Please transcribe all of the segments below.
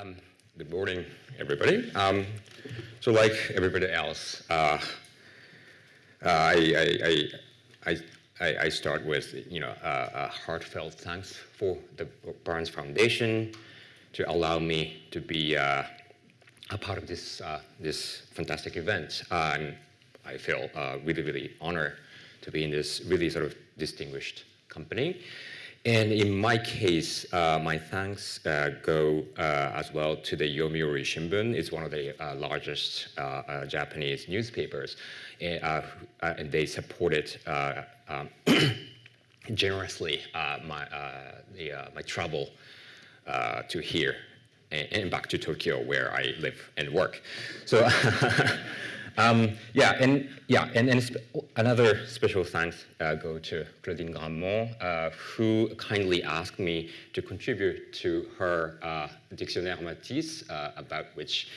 Um, good morning, everybody. Um, so like everybody else, uh, uh, I, I, I, I, start with you know, a heartfelt thanks for the Barnes Foundation to allow me to be uh, a part of this, uh, this fantastic event. Um, I feel uh, really, really honored to be in this really sort of distinguished company. And in my case, uh, my thanks uh, go uh, as well to the Yomiuri Shimbun. It's one of the uh, largest uh, uh, Japanese newspapers, and, and they supported um, generously my, the, my travel to here and, and, back to Tokyo, where I live and work. So. Um, yeah, and yeah, and, and sp another special thanks uh, go to Claudine Grammont, uh, who kindly asked me to contribute to her uh, Dictionnaire Matisse, uh, about which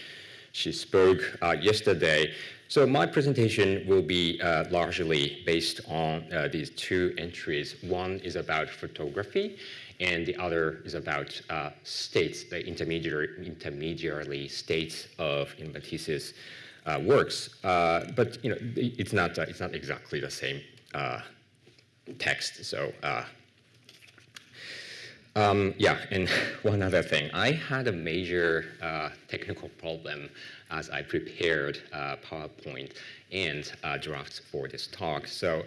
she spoke uh, yesterday. So my presentation will be uh, largely based on these two entries. One is about photography, and the other is about states, the intermediary, intermediary states of Matisse's uh, works, uh, but you know it's not uh, it's not exactly the same text. So um, yeah, and one other thing, I had a major uh, technical problem as I prepared uh, PowerPoint and uh, drafts for this talk. So,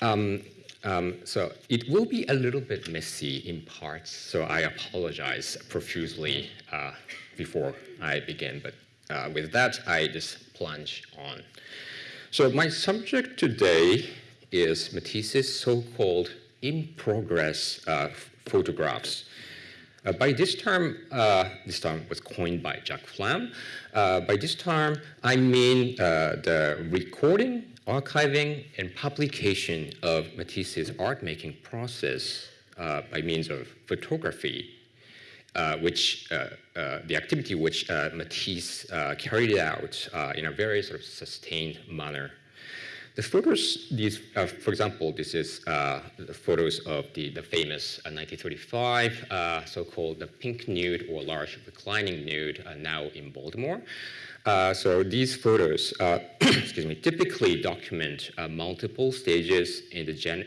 um, um, so it will be a little bit messy in parts, so I apologize profusely before I begin, but uh, with that, I just plunge on. So my subject today is Matisse's so-called in-progress uh, photographs. Uh, by this term, uh, this term was coined by Jack Flam. Uh, by this term, I mean uh, the recording, archiving, and publication of Matisse's art-making process by means of photography uh, which uh, uh, the activity which Matisse carried out in a very sort of sustained manner. The photos, these, for example, this is the photos of the, the famous 1935 so-called the pink nude or large reclining nude now in Baltimore. Uh, so these photos, uh, excuse me, typically document uh, multiple stages in the gen,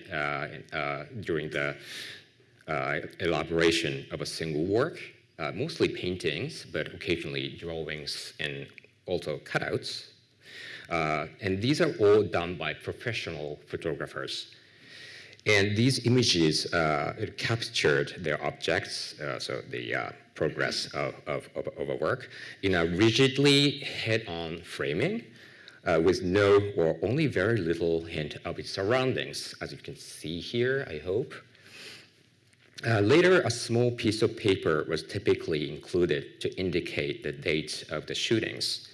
during the uh, elaboration of a single work, uh, mostly paintings, but occasionally drawings and also cutouts. Uh, and these are all done by professional photographers. And these images uh, captured their objects, uh, so the uh, progress of, of, of, a work, in a rigidly head-on framing uh, with no or only very little hint of its surroundings, as you can see here, I hope. Uh, later, a small piece of paper was typically included to indicate the date of the shootings.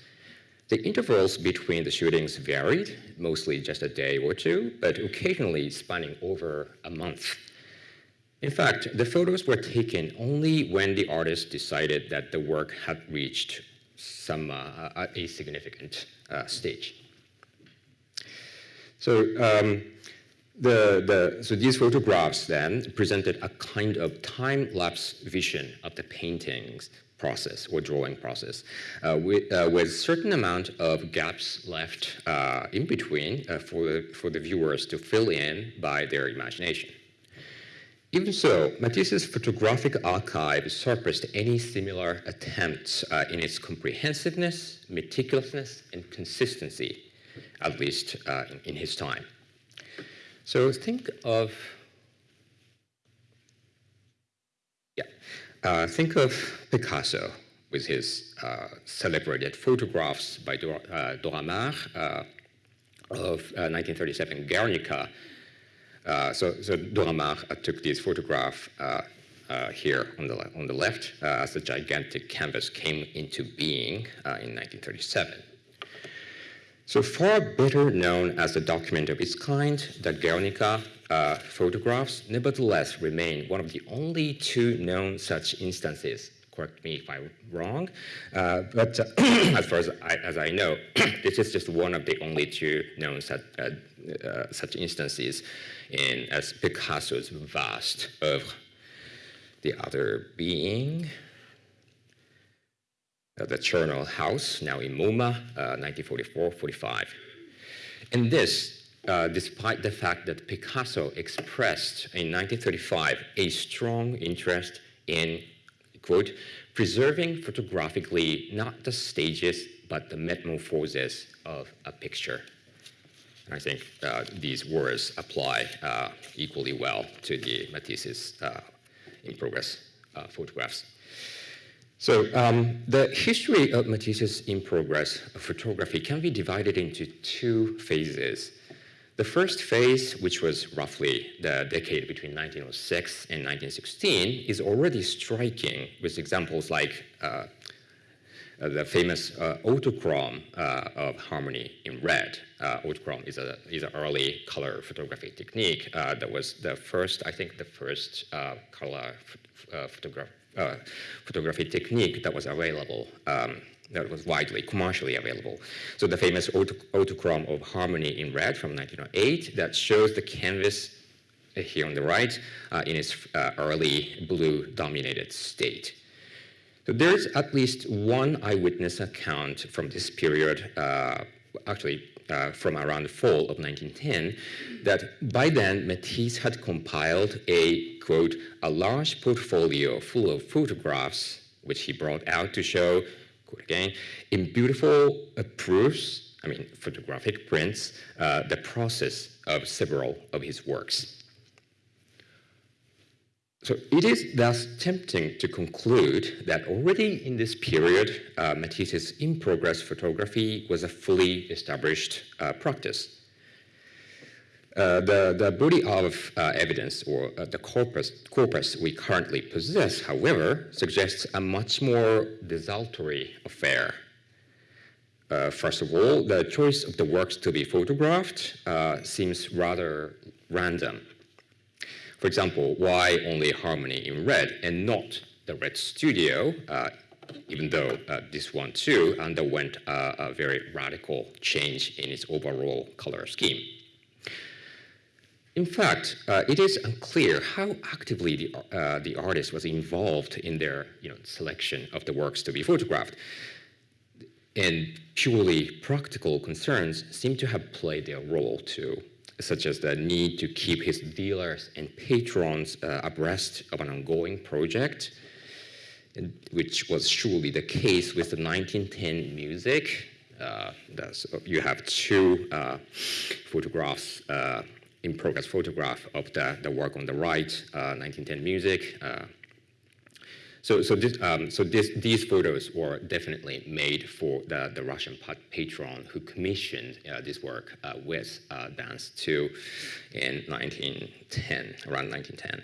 The intervals between the shootings varied, mostly just a day or two, but occasionally spanning over a month. In fact, the photos were taken only when the artist decided that the work had reached some uh, a significant uh, stage. So um, the, the, so these photographs then presented a kind of time-lapse vision of the paintings process or drawing process uh, with, uh, with certain amount of gaps left uh, in between uh, for, the, for the viewers to fill in by their imagination. Even so, Matisse's photographic archive surpassed any similar attempts uh, in its comprehensiveness, meticulousness, and consistency, at least uh, in, in his time. So think of, yeah, uh, think of Picasso with his uh, celebrated photographs by Dora, uh, Dora Maar uh, of 1937 uh, Guernica. Uh, so, so Dora Maar took this photograph here on the, on the left as the gigantic canvas came into being in 1937. So far better known as a document of its kind, the Guernica uh, photographs nevertheless remain one of the only two known such instances. Correct me if I'm wrong, uh, but uh, as far as I, as I, know, this is just one of the only two known such, uh, uh, such instances in as Picasso's vast oeuvre. The other being the Charnel House, now in MoMA, 1944-45. And this, uh, despite the fact that Picasso expressed in 1935 a strong interest in, quote, preserving photographically not the stages, but the metamorphoses of a picture. And I think uh, these words apply uh, equally well to the Matisse's uh, in progress uh, photographs. So um, the history of Matisse's in progress photography can be divided into two phases. The first phase, which was roughly the decade between 1906 and 1916, is already striking with examples like uh, uh, the famous uh, autochrome uh, of harmony in red. Uh, autochrome is, a, is an early color photography technique uh, that was the first, I think the first color photograph photography technique that was available, um, that was widely commercially available. So the famous auto autochrome of Harmony in Red from 1908 that shows the canvas uh, here on the right uh, in its uh, early blue-dominated state. So there's at least one eyewitness account from this period, uh, actually uh, from around the fall of 1910, that by then Matisse had compiled a, quote, a large portfolio full of photographs, which he brought out to show, quote again, in beautiful uh, proofs, I mean, photographic prints, uh, the process of several of his works. So it is thus tempting to conclude that already in this period, uh, Matisse's in-progress photography was a fully established uh, practice. Uh, the, the body of uh, evidence, or uh, the corpus, corpus we currently possess, however, suggests a much more desultory affair. Uh, first of all, the choice of the works to be photographed seems rather random. For example, why only Harmony in red and not the Red Studio, uh, even though uh, this one too underwent uh, a very radical change in its overall color scheme. In fact, uh, it is unclear how actively the, uh, the artist was involved in their you know, selection of the works to be photographed. And purely practical concerns seem to have played their role too such as the need to keep his dealers and patrons uh, abreast of an ongoing project, which was surely the case with the 1910 music. Uh, you have two uh, photographs, uh, in progress photograph of the, the work on the right, 1910 uh, music, uh, so, so, this, um, so this, these photos were definitely made for the, the Russian patron who commissioned uh, this work uh, with uh, Dance 2 in 1910, around 1910.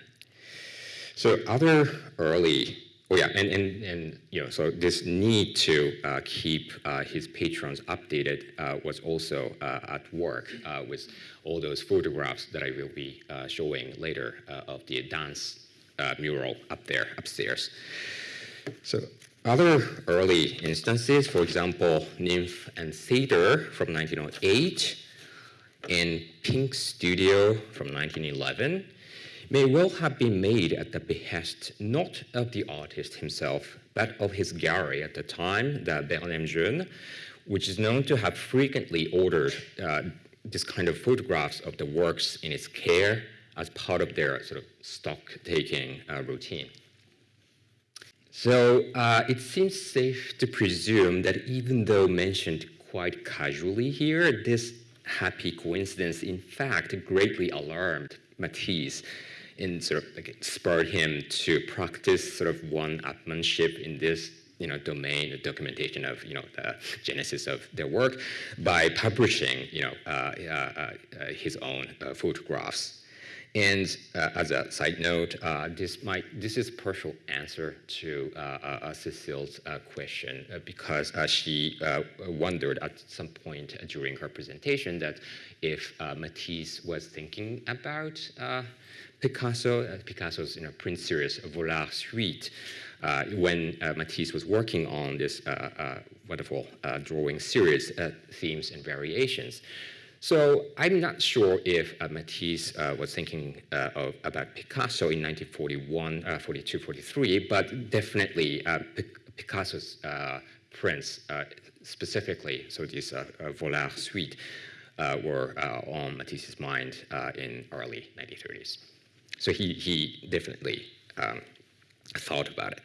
So other early, oh yeah, and, and, and you know, so this need to uh, keep uh, his patrons updated uh, was also at work with all those photographs that I will be showing later of the dance uh, mural up there, upstairs. So other early instances, for example, Nymph and Satyr from 1908 and Pink Studio from 1911 may well have been made at the behest not of the artist himself, but of his gallery at the time, the Bernheim Jeune, which is known to have frequently ordered uh, this kind of photographs of the works in its care as part of their sort of stock-taking uh, routine. So uh, it seems safe to presume that even though mentioned quite casually here, this happy coincidence in fact greatly alarmed Matisse and sort of like spurred him to practice sort of one-upmanship in this you know, domain, the documentation of, you know, the genesis of their work by publishing, you know, uh, uh, uh his own uh, photographs. And uh, as a side note, uh, this might this is partial answer to uh, uh Cecile's uh, question uh, because she wondered at some point during her presentation that if Matisse was thinking about Picasso, Picasso's you know, print series Vollard Suite, when Matisse was working on this wonderful drawing series, themes and variations. So I'm not sure if uh, Matisse uh, was thinking uh, of, about Picasso in 1941, uh, 42, 43, but definitely uh, Picasso's uh, prints specifically, so this Vollard suite, were on Matisse's mind in early 1930s. So he, he definitely um, thought about it.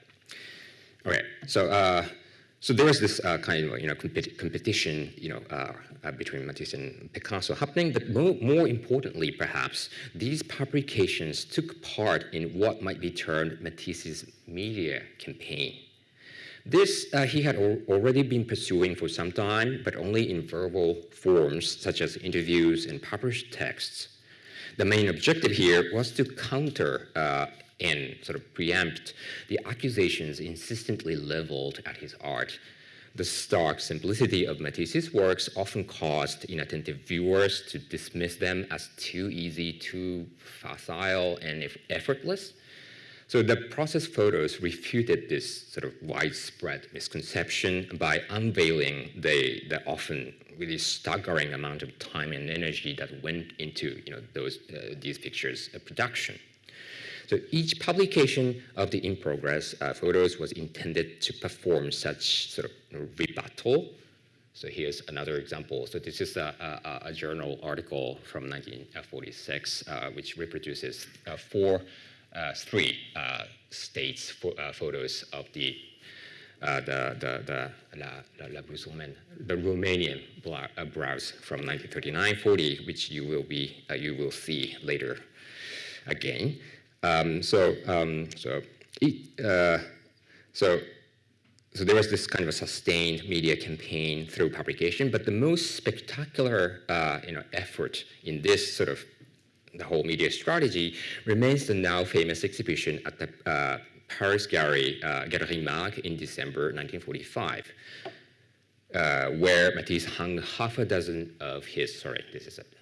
All right, so uh, so there was this uh, kind of you know competi competition you know uh, uh, between Matisse and Picasso happening, but more, more, importantly, perhaps these publications took part in what might be termed Matisse's media campaign. This uh, he had al already been pursuing for some time, but only in verbal forms such as interviews and published texts. The main objective here was to counter uh, and sort of preempt the accusations insistently leveled at his art. The stark simplicity of Matisse's works often caused inattentive viewers to dismiss them as too easy, too facile, and effortless. So the process photos refuted this sort of widespread misconception by unveiling the, the often really staggering amount of time and energy that went into you know, those, uh, these pictures' production. So each publication of the in progress uh, photos was intended to perform such sort of rebuttal. So here's another example. So this is a, a, a journal article from 1946, uh, which reproduces uh, four, uh, three uh, states uh, photos of the uh, the, the, the, la, la, la the Romanian blouse from 1939-40, which you will, be, uh, you will see later again. Um, so, um, so, uh, so, so there was this kind of a sustained media campaign through publication, but the most spectacular, uh, you know, effort in this sort of the whole media strategy remains the now famous exhibition at the uh, Paris Gallery, uh, Galerie Maeght in December 1945, uh, where Matisse hung half a dozen of his, sorry, this is another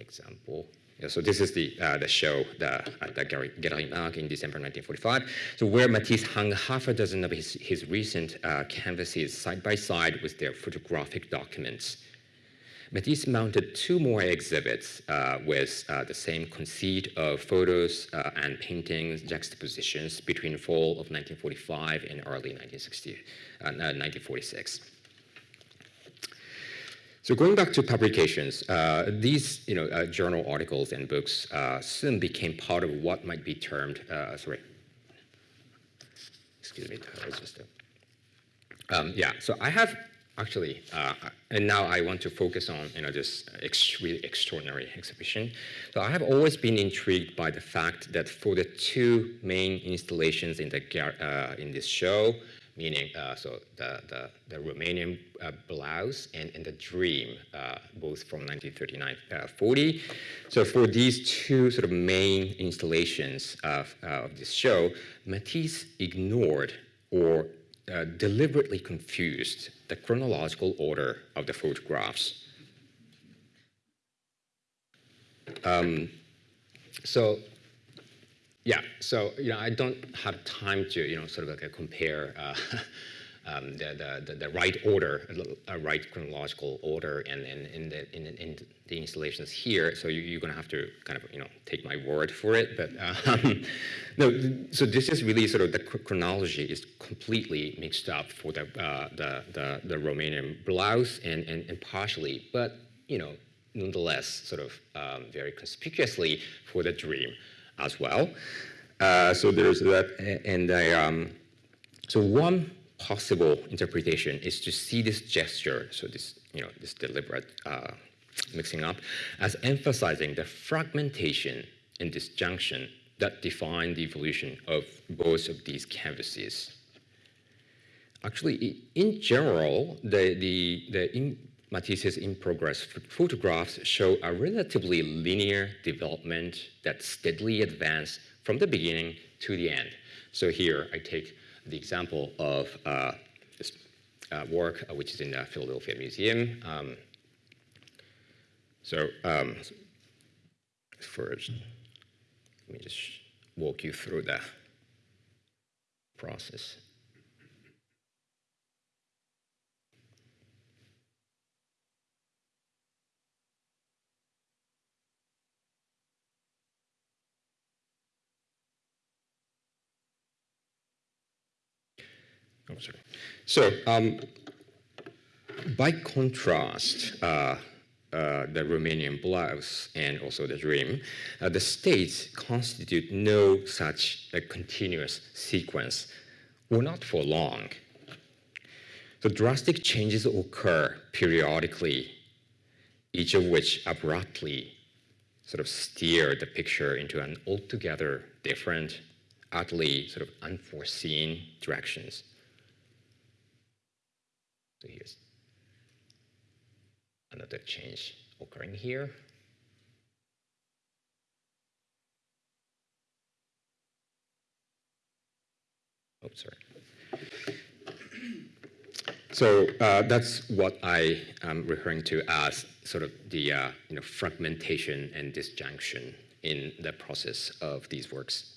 example. Yeah, so this is the, uh, the show the, at the Maeght in December 1945. So where Matisse hung half a dozen of his, his recent uh, canvases side by side with their photographic documents. Matisse mounted two more exhibits uh, with uh, the same conceit of photos uh, and paintings juxtapositions between fall of 1945 and early 1960, 1946. So going back to publications, uh, these you know, uh, journal articles and books uh, soon became part of what might be termed, uh, sorry, excuse me, um, yeah, so I have actually, uh, and now I want to focus on you know, this ex really extraordinary exhibition. So I have always been intrigued by the fact that for the two main installations in, the, uh, in this show, meaning uh, so the, the, the Romanian uh, blouse and, and the dream, uh, both from 1939-40. Uh, so for these two sort of main installations of, of this show, Matisse ignored or uh, deliberately confused the chronological order of the photographs. Um, so yeah, so you know, I don't have time to you know sort of like compare uh, um, the, the, the right order, a right chronological order, and in, in, the in, in, the installations here. So you, are going to have to kind of you know take my word for it. But um, no, so this is really sort of the chronology is completely mixed up for the uh, the, the, the Romanian blouse and, and and partially, but you know nonetheless sort of um, very conspicuously for the dream as well. Uh, so there's that, and I, um, so one possible interpretation is to see this gesture, so this, you know, this deliberate uh, mixing up, as emphasizing the fragmentation and disjunction that define the evolution of both of these canvases. Actually, in general, the, the, the in, Matisse's in progress photographs show a relatively linear development that steadily advanced from the beginning to the end. So here I take the example of uh, this uh, work, uh, which is in the Philadelphia Museum. Um, so um, first, let me just walk you through the process. Oh, sorry. So, um, by contrast, uh, uh, the Romanian blouse and also the dream, uh, the states constitute no such a continuous sequence, or not for long. The drastic changes occur periodically, each of which abruptly sort of steer the picture into an altogether different, utterly sort of unforeseen directions. So here's another change occurring here. Oh, sorry. So uh, that's what I am referring to as sort of the uh, you know, fragmentation and disjunction in the process of these works.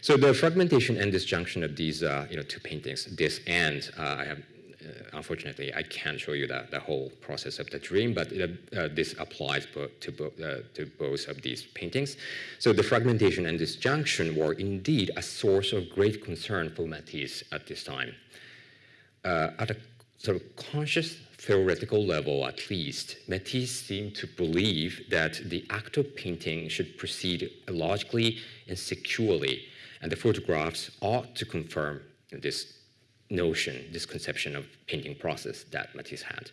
So the fragmentation and disjunction of these uh, you know, two paintings, this and uh, I have unfortunately, I can't show you the, the whole process of the dream, but uh, this applies to, bo uh, to both of these paintings. So the fragmentation and disjunction were indeed a source of great concern for Matisse at this time. Uh, at a sort of conscious theoretical level, at least, Matisse seemed to believe that the act of painting should proceed logically and securely, and the photographs ought to confirm this notion, this conception of painting process that Matisse had.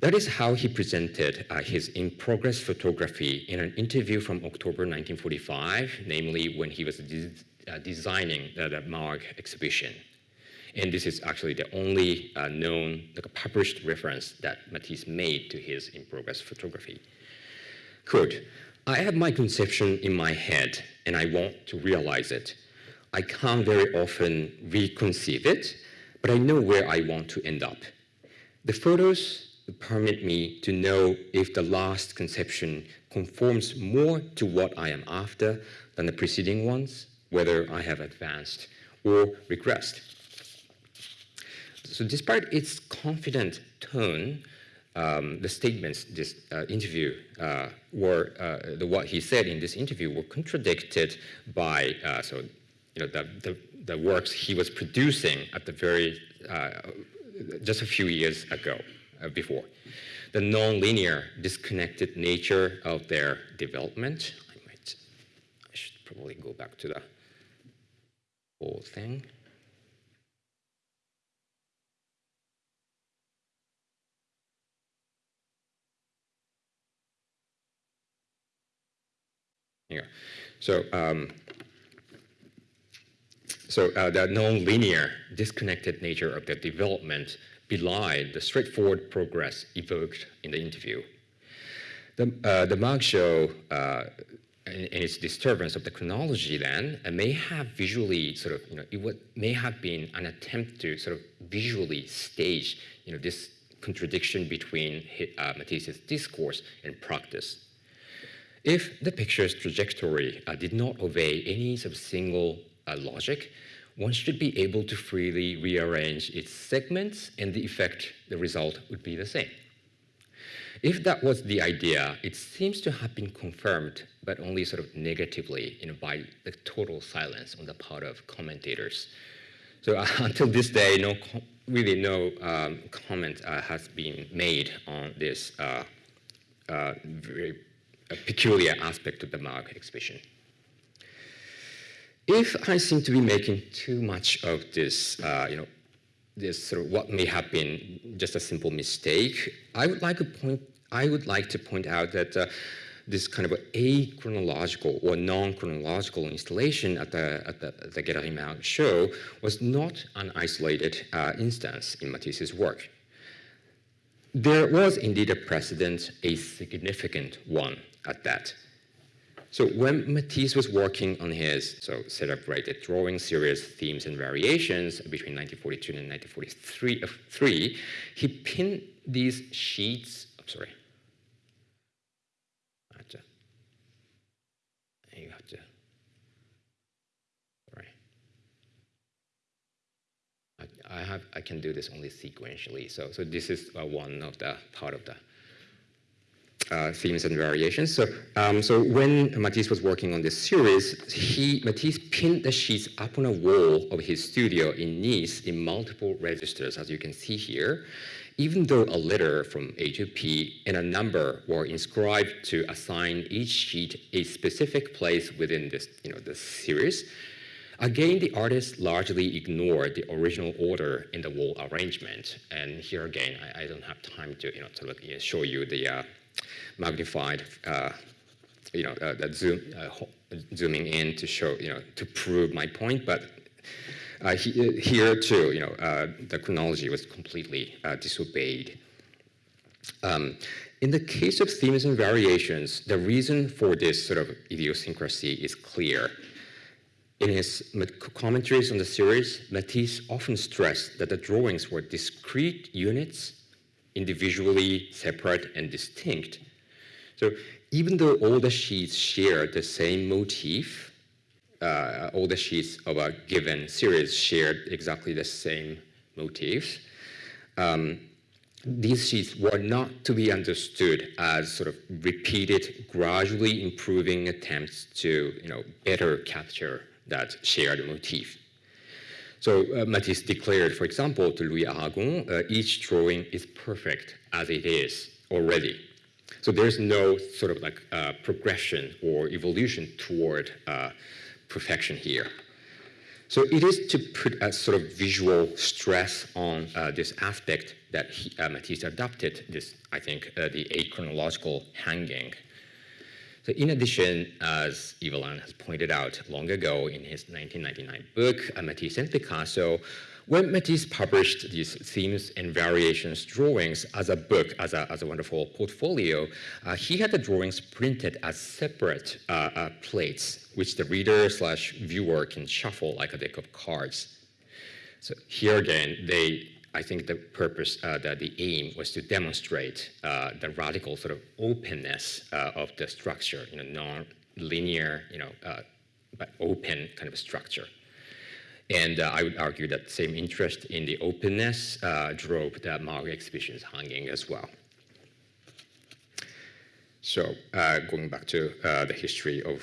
That is how he presented uh, his in-progress photography in an interview from October 1945, namely when he was de uh, designing the, the Maeght exhibition. And this is actually the only uh, known, like published reference that Matisse made to his in-progress photography. Quote, I have my conception in my head and I want to realize it. I can't very often reconceive it, but I know where I want to end up. The photos permit me to know if the last conception conforms more to what I am after than the preceding ones, whether I have advanced or regressed. So despite its confident tone, um, the statements this uh, interview uh, were, uh, the, what he said in this interview were contradicted by, uh, so you know, the, the, the, works he was producing at the very, uh, just a few years ago, uh, before. The non-linear, disconnected nature of their development. I might, I should probably go back to the whole thing. Yeah. So um, so uh, the non-linear, disconnected nature of the development belied the straightforward progress evoked in the interview. The, uh, the Maeght show uh, and, its disturbance of the chronology then uh, may have visually sort of, you know, it would, may have been an attempt to sort of visually stage, you know, this contradiction between uh, Matisse's discourse and practice. If the picture's trajectory uh, did not obey any sort of single logic, one should be able to freely rearrange its segments and the effect, the result would be the same. If that was the idea, it seems to have been confirmed, but only sort of negatively you know, by the total silence on the part of commentators. So uh, until this day, no really no um, comment uh, has been made on this uh, uh very peculiar aspect of the Maeght exhibition. If I seem to be making too much of this, uh, you know, this sort of what may have been just a simple mistake, I would like to point, I would like to point out that uh, this kind of a achronological or non-chronological installation at the, at the, show was not an isolated uh, instance in Matisse's work. There was indeed a precedent, a significant one at that. So when Matisse was working on his so celebrated drawing series themes and variations between 1942 and 1943, he pinned these sheets, I'm sorry, you have to, sorry. I, I have, I can do this only sequentially. So, so this is uh, one of the part of the uh, themes and variations. So, um, so when Matisse was working on this series, he Matisse pinned the sheets up on a wall of his studio in Nice in multiple registers, as you can see here. Even though a letter from A to P and a number were inscribed to assign each sheet a specific place within this, you know, this series, Again, the artist largely ignored the original order in the wall arrangement. And here again, I, I don't have time to you know, to look, you know, show you the uh, magnified, uh, you know, uh, that zoom, uh, zooming in to show, you know, to prove my point. But he, here too, you know, the chronology was completely disobeyed. Um, in the case of themes and variations, the reason for this sort of idiosyncrasy is clear. In his commentaries on the series, Matisse often stressed that the drawings were discrete units, individually separate and distinct. So even though all the sheets share the same motif, uh, all the sheets of a given series shared exactly the same motifs, um, these sheets were not to be understood as sort of repeated, gradually improving attempts to you know, better capture that shared motif. So uh, Matisse declared, for example, to Louis Aragon, uh, each drawing is perfect as it is already. So there's no sort of like uh, progression or evolution toward uh, perfection here. So it is to put a sort of visual stress on uh, this aspect that he, uh, Matisse adopted, this, I think, the achronological hanging so in addition, as Yves has pointed out long ago in his 1999 book, Matisse and Picasso, when Matisse published these themes and variations drawings as a book, as a, as a wonderful portfolio, uh, he had the drawings printed as separate uh, uh, plates, which the reader slash viewer can shuffle like a deck of cards. So here again, they I think the purpose, uh, the, the aim was to demonstrate uh, the radical sort of openness uh, of the structure, you know, non-linear, you know, uh, but open kind of structure. And uh, I would argue that same interest in the openness uh, drove the Maeght exhibition's hanging as well. So going back to the history of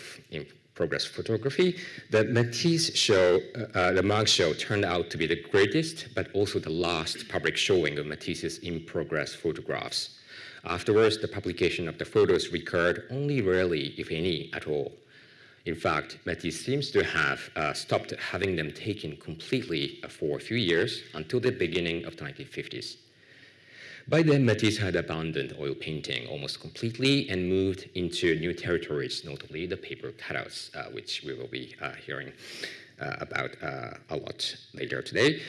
progress photography, the Matisse show, uh, uh, the Maeght show turned out to be the greatest, but also the last public showing of Matisse's in-progress photographs. Afterwards, the publication of the photos recurred only rarely, if any, at all. In fact, Matisse seems to have uh, stopped having them taken completely for a few years until the beginning of the 1950s. By then, Matisse had abandoned oil painting almost completely and moved into new territories, notably the paper cutouts, uh, which we will be uh, hearing uh, about uh, a lot later today.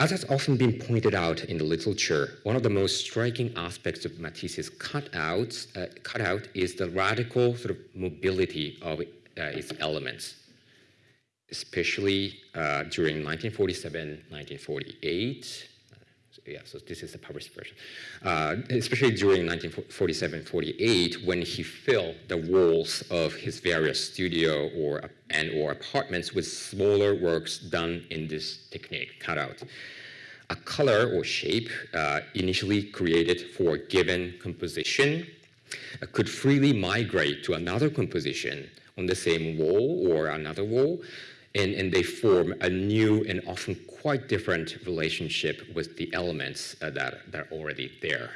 As has often been pointed out in the literature, one of the most striking aspects of Matisse's cutouts, uh, cutout is the radical sort of mobility of uh, its elements, especially during 1947, 1948, yeah, so this is the published version. Uh, especially during 1947-48, when he filled the walls of his various studio or and or apartments with smaller works done in this technique, cutout. A color or shape uh, initially created for a given composition uh, could freely migrate to another composition on the same wall or another wall, and, and they form a new and often quite different relationship with the elements uh, that, that are already there.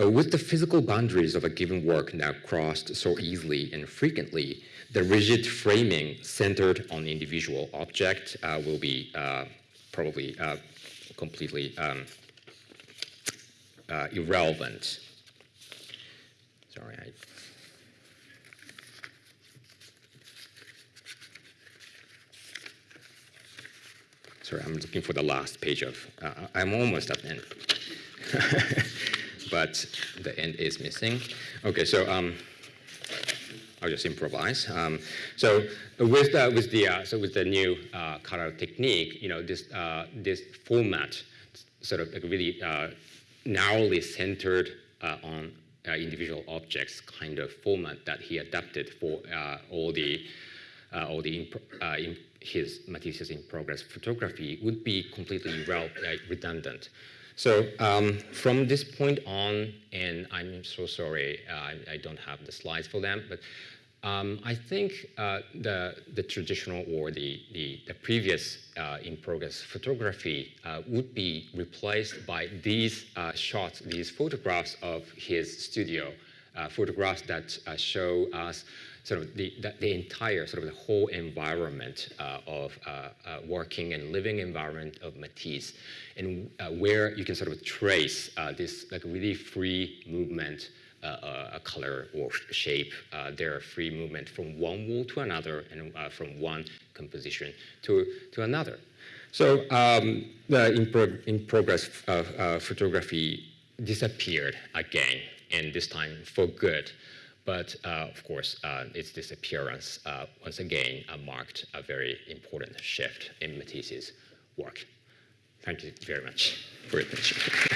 Uh, with the physical boundaries of a given work now crossed so easily and frequently, the rigid framing centered on the individual object uh, will be uh, probably uh, completely um, uh, irrelevant. Sorry, I Sorry, I'm looking for the last page of, uh, I'm almost at the end. but the end is missing. Okay, so um, I'll just improvise. Um, so with the, with the uh, so with the new uh, cutout technique, you know this uh, this format, sort of like really uh, narrowly centered uh, on individual objects kind of format that he adapted for all the all the his Matisse's in progress photography would be completely uh, redundant. So um, from this point on, and I'm so sorry, uh, I, I, don't have the slides for them, but um, I think uh, the, the traditional or the, the, the previous uh, in progress photography uh, would be replaced by these shots, these photographs of his studio, photographs that show us sort of the, the, the, entire sort of the whole environment uh, of uh, uh, working and living environment of Matisse, and where you can sort of trace this like really free movement uh, a color or shape, uh, their free movement from one wall to another and uh, from one composition to, to another. So um, the in, in progress photography disappeared again, and this time for good. But uh, of course, uh, its disappearance uh, once again marked a very important shift in Matisse's work. Thank you very much for your attention.